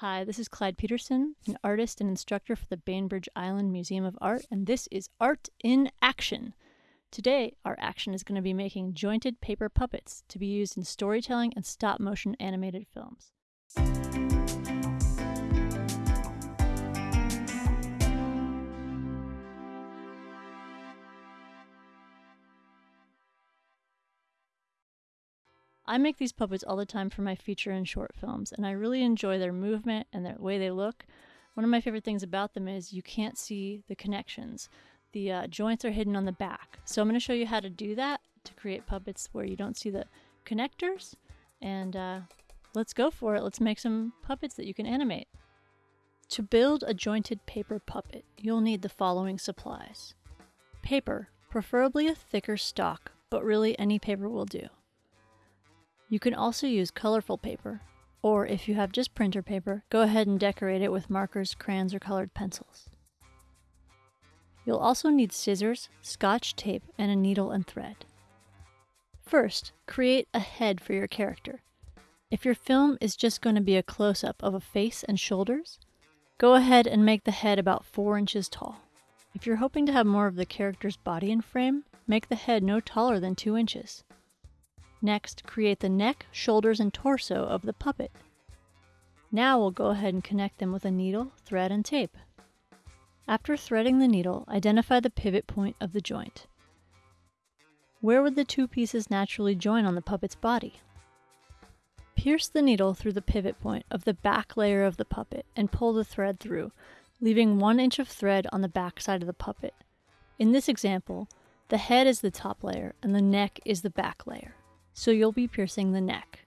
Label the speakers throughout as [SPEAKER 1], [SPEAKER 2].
[SPEAKER 1] Hi, this is Clyde Peterson, an artist and instructor for the Bainbridge Island Museum of Art, and this is Art in Action. Today, our action is going to be making jointed paper puppets to be used in storytelling and stop motion animated films. I make these puppets all the time for my feature and short films, and I really enjoy their movement and the way they look. One of my favorite things about them is you can't see the connections. The uh, joints are hidden on the back. So I'm going to show you how to do that to create puppets where you don't see the connectors. And uh, let's go for it. Let's make some puppets that you can animate. To build a jointed paper puppet, you'll need the following supplies. Paper, preferably a thicker stock, but really any paper will do. You can also use colorful paper, or if you have just printer paper, go ahead and decorate it with markers, crayons, or colored pencils. You'll also need scissors, scotch tape, and a needle and thread. First, create a head for your character. If your film is just going to be a close-up of a face and shoulders, go ahead and make the head about 4 inches tall. If you're hoping to have more of the character's body in frame, make the head no taller than 2 inches. Next, create the neck, shoulders, and torso of the puppet. Now we'll go ahead and connect them with a needle, thread, and tape. After threading the needle, identify the pivot point of the joint. Where would the two pieces naturally join on the puppet's body? Pierce the needle through the pivot point of the back layer of the puppet and pull the thread through, leaving one inch of thread on the back side of the puppet. In this example, the head is the top layer and the neck is the back layer so you'll be piercing the neck.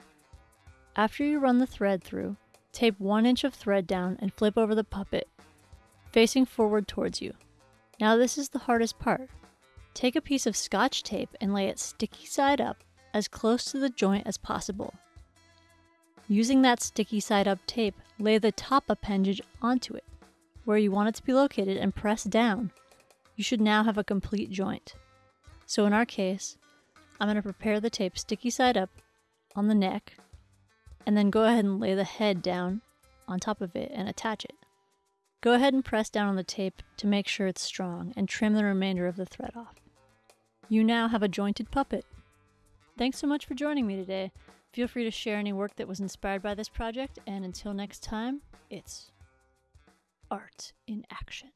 [SPEAKER 1] After you run the thread through, tape one inch of thread down and flip over the puppet, facing forward towards you. Now this is the hardest part. Take a piece of scotch tape and lay it sticky side up as close to the joint as possible. Using that sticky side up tape, lay the top appendage onto it, where you want it to be located and press down. You should now have a complete joint. So in our case, I'm going to prepare the tape sticky side up on the neck and then go ahead and lay the head down on top of it and attach it. Go ahead and press down on the tape to make sure it's strong and trim the remainder of the thread off. You now have a jointed puppet. Thanks so much for joining me today. Feel free to share any work that was inspired by this project, and until next time, it's art in action.